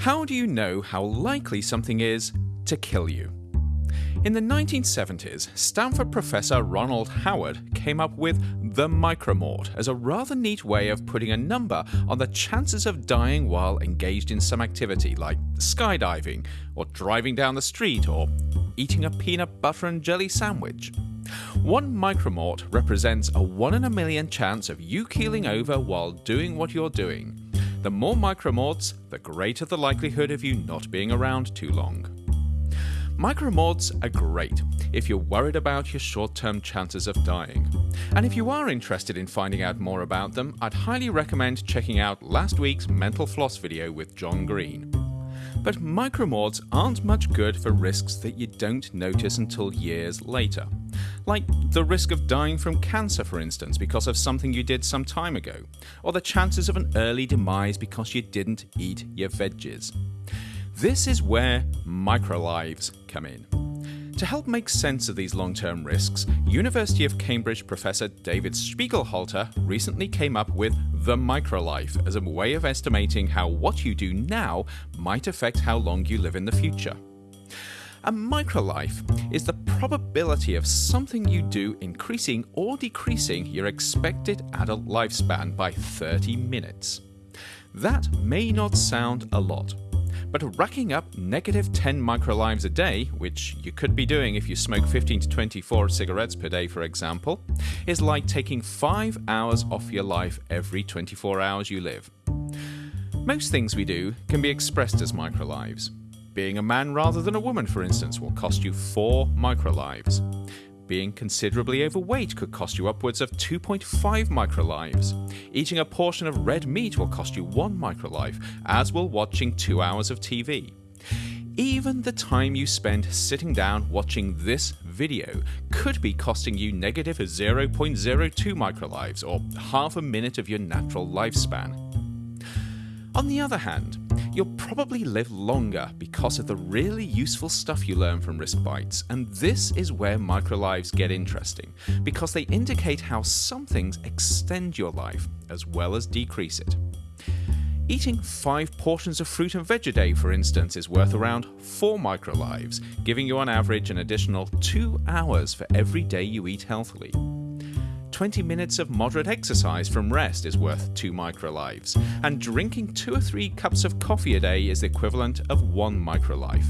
How do you know how likely something is to kill you? In the 1970s, Stanford professor Ronald Howard came up with the micromort as a rather neat way of putting a number on the chances of dying while engaged in some activity like skydiving, or driving down the street, or eating a peanut butter and jelly sandwich. One micromort represents a 1 in a million chance of you keeling over while doing what you're doing. The more micromorts, the greater the likelihood of you not being around too long. Micromorts are great if you're worried about your short term chances of dying. And if you are interested in finding out more about them, I'd highly recommend checking out last week's Mental Floss video with John Green. But micromorts aren't much good for risks that you don't notice until years later. Like the risk of dying from cancer, for instance, because of something you did some time ago, or the chances of an early demise because you didn't eat your veggies. This is where microlives come in. To help make sense of these long term risks, University of Cambridge professor David Spiegelhalter recently came up with the microlife as a way of estimating how what you do now might affect how long you live in the future. A microlife is the probability of something you do increasing or decreasing your expected adult lifespan by 30 minutes. That may not sound a lot, but racking up negative 10 microlives a day, which you could be doing if you smoke 15 to 24 cigarettes per day, for example, is like taking 5 hours off your life every 24 hours you live. Most things we do can be expressed as microlives. Being a man rather than a woman, for instance, will cost you 4 microlives. Being considerably overweight could cost you upwards of 2.5 microlives. Eating a portion of red meat will cost you 1 microlife, as will watching 2 hours of TV. Even the time you spend sitting down watching this video could be costing you negative 0.02 microlives, or half a minute of your natural lifespan. On the other hand, you'll probably live longer because of the really useful stuff you learn from risk bites, and this is where microlives get interesting, because they indicate how some things extend your life as well as decrease it. Eating 5 portions of fruit and veg a day, for instance, is worth around 4 microlives, giving you on average an additional 2 hours for every day you eat healthily. 20 minutes of moderate exercise from rest is worth 2 microlives, and drinking 2 or 3 cups of coffee a day is the equivalent of 1 microlife.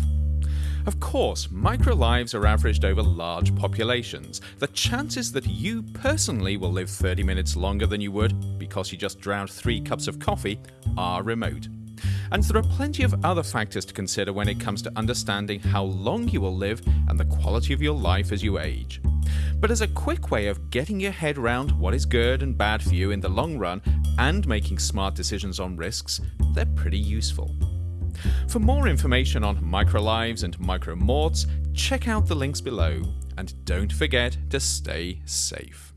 Of course, microlives are averaged over large populations. The chances that you personally will live 30 minutes longer than you would because you just drowned 3 cups of coffee are remote. And there are plenty of other factors to consider when it comes to understanding how long you will live and the quality of your life as you age but as a quick way of getting your head around what is good and bad for you in the long run and making smart decisions on risks, they're pretty useful. For more information on microlives and micromorts, check out the links below, and don't forget to stay safe.